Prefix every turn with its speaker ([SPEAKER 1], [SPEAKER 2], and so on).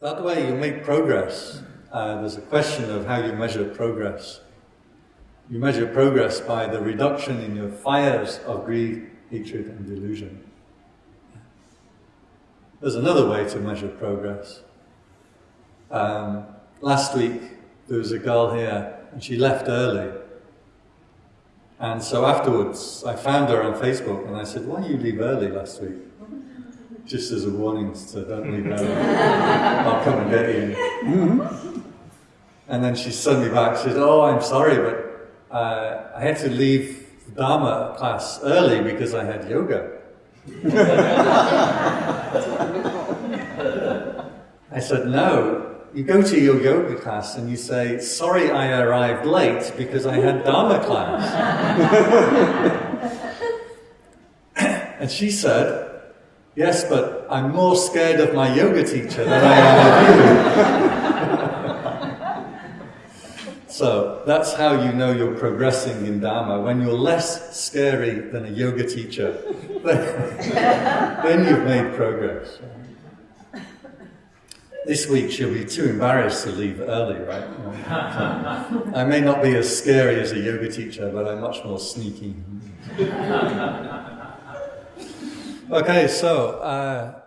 [SPEAKER 1] That way you make progress. Uh, there's a question of how you measure progress. You measure progress by the reduction in your fires of greed, hatred, and delusion. There's another way to measure progress. Um, last week, there was a girl here, and she left early. And so afterwards, I found her on Facebook, and I said, why you leave early last week? Just as a warning, so don't leave early. I'll come and get you. And then she sent me back, she said, oh, I'm sorry, but uh, I had to leave Dharma class early because I had yoga. I said, no, you go to your yoga class and you say, sorry I arrived late because I had Dharma class. and she said, yes, but I'm more scared of my yoga teacher than I am of you. So that's how you know you're progressing in Dharma. When you're less scary than a yoga teacher, then you've made progress. This week she'll be too embarrassed to leave early, right? I may not be as scary as a yoga teacher, but I'm much more sneaky. Okay, so. Uh,